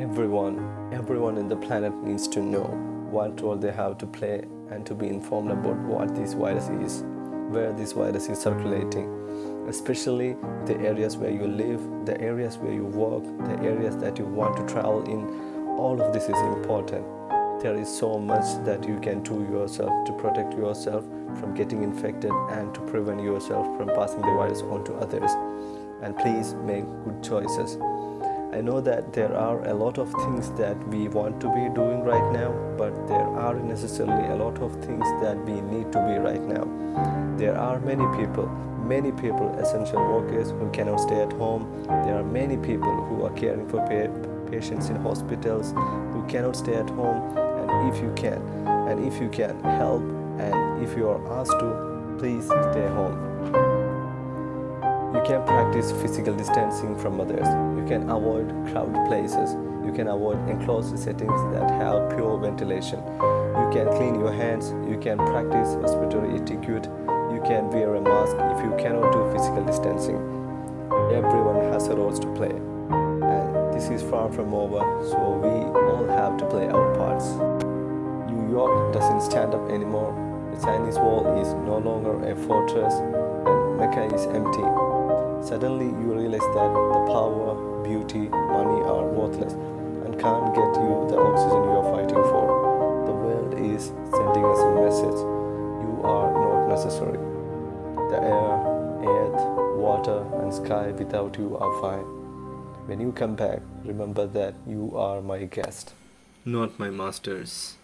Everyone, everyone in the planet needs to know what role they have to play and to be informed about what this virus is, where this virus is circulating, especially the areas where you live, the areas where you work, the areas that you want to travel in. All of this is important. There is so much that you can do yourself to protect yourself from getting infected and to prevent yourself from passing the virus on to others. And please make good choices. I know that there are a lot of things that we want to be doing right now, but there aren't necessarily a lot of things that we need to be right now. There are many people, many people, essential workers who cannot stay at home. There are many people who are caring for pa- patients in hospitals who cannot stay at home. And if you can, and if you can help, and if you are asked to, please stay home. Practice physical distancing from others. You can avoid crowded places. You can avoid enclosed settings that have pure ventilation. You can clean your hands. You can practice respiratory etiquette. You can wear a mask if you cannot do physical distancing. Everyone has a role to play. And this is far from over, so we all have to play our parts. New York doesn't stand up anymore. The Chinese wall is no longer a fortress and Mecca is empty. Suddenly you realize that the power, beauty, money are worthless and can't get you the oxygen you are fighting for. The world is sending us a message. You are not necessary. The air, earth, water and sky without you are fine. When you come back, remember that you are my guest, not my masters.